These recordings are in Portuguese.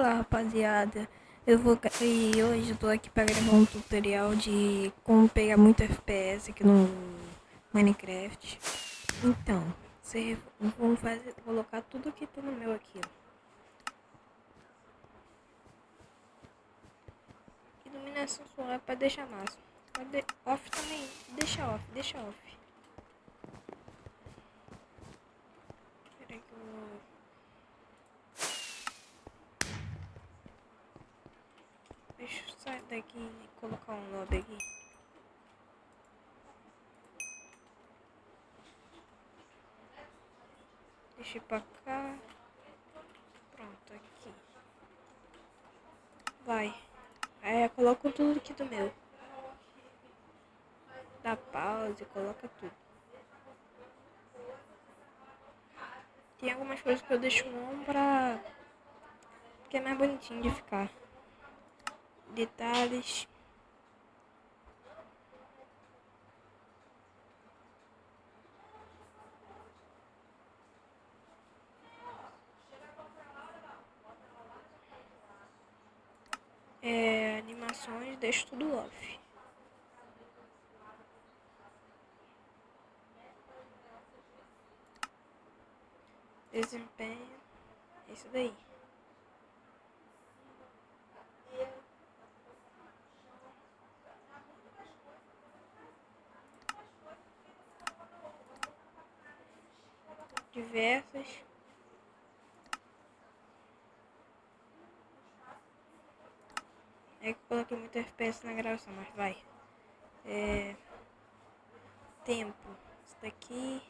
Fala rapaziada, eu vou e hoje eu tô aqui para gravar um tutorial de como pegar muito FPS aqui no Minecraft. Então, você vamos fazer, colocar tudo que tá no meu aqui. Iluminação solar para deixar massa. Off também, deixa off, deixa off. Deixa eu sair daqui e colocar um lobby aqui. Deixa eu pra cá. Pronto, aqui. Vai. Eu coloco tudo aqui do meu. Dá pausa, coloca tudo. Tem algumas coisas que eu deixo on pra... Que é mais bonitinho de ficar detalhes. É, animações, deixo tudo off. Desempenho, isso daí. Diversas. É que coloquei muito FPS na gravação, mas vai. É... Tempo. Isso daqui.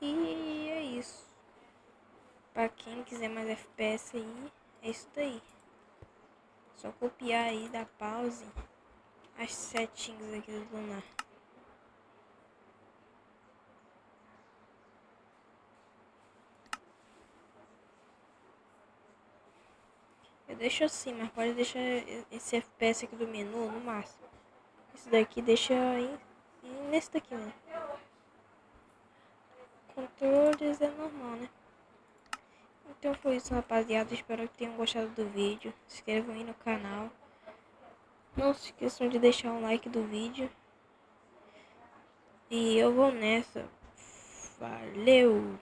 E é isso. Pra quem quiser mais FPS aí, é isso daí. Só copiar aí, dar pause as setinhas aqui do lunar. Eu deixo assim, mas pode deixar esse FPS aqui do menu no máximo. Esse daqui deixa aí nesse daqui, né? Controles é normal, né? Então foi isso, rapaziada. Espero que tenham gostado do vídeo. Se inscrevam aí no canal. Não se esqueçam de deixar um like do vídeo. E eu vou nessa. Valeu!